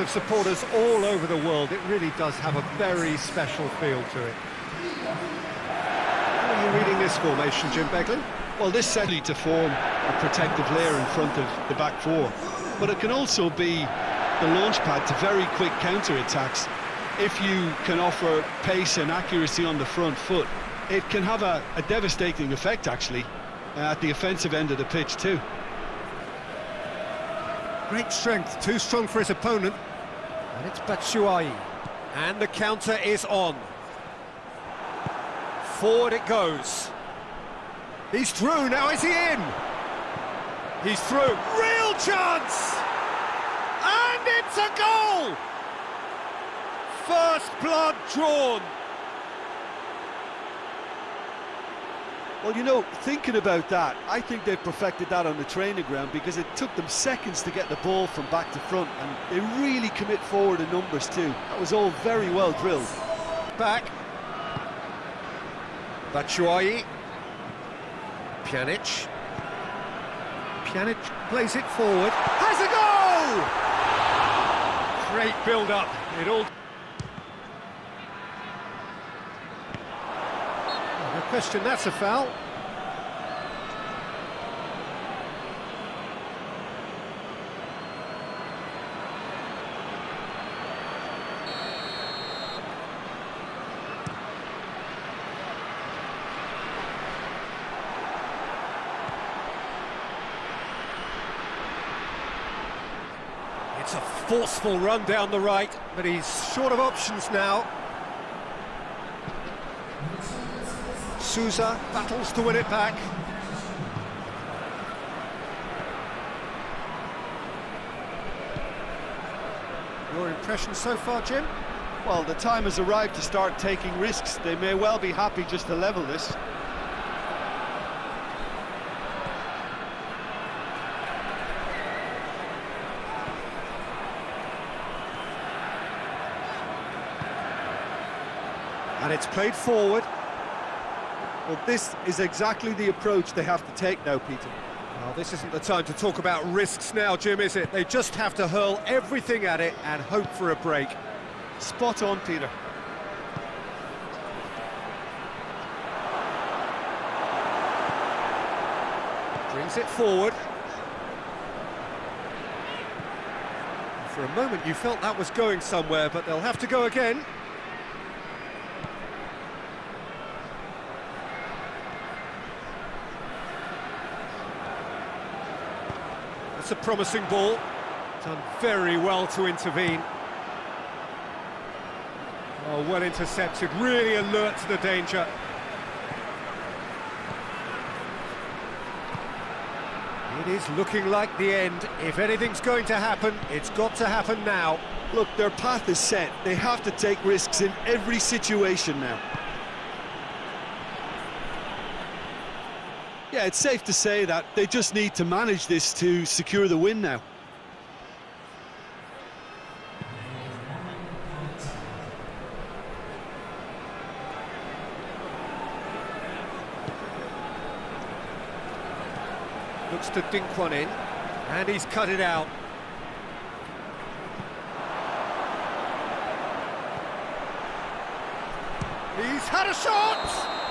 of supporters all over the world. It really does have a very special feel to it. How are you reading this formation, Jim Beglin? Well, this certainly to form a protective layer in front of the back four, but it can also be the launch pad to very quick counter-attacks. If you can offer pace and accuracy on the front foot, it can have a, a devastating effect, actually, uh, at the offensive end of the pitch, too. Great strength, too strong for his opponent. And it's Batshuayi. And the counter is on. Forward it goes. He's through, now is he in? He's through, real chance! And it's a goal! First blood drawn. Well, you know, thinking about that, I think they've perfected that on the training ground because it took them seconds to get the ball from back to front, and they really commit forward in numbers too. That was all very well drilled. Back. Batshuayi. Pjanic. Pjanic plays it forward. Has a goal! Great build-up. It all... question, that's a foul. It's a forceful run down the right, but he's short of options now. Souza battles to win it back. Your impression so far, Jim? Well, the time has arrived to start taking risks. They may well be happy just to level this. And it's played forward. Well, this is exactly the approach they have to take now, Peter. Well, this isn't the time to talk about risks now, Jim, is it? They just have to hurl everything at it and hope for a break. Spot on, Peter. Brings it forward. For a moment you felt that was going somewhere, but they'll have to go again. That's a promising ball. Done very well to intervene. Oh, well intercepted, really alert to the danger. It is looking like the end. If anything's going to happen, it's got to happen now. Look, their path is set. They have to take risks in every situation now. Yeah, it's safe to say that they just need to manage this to secure the win now. Looks to dink one in, and he's cut it out. He's had a shot!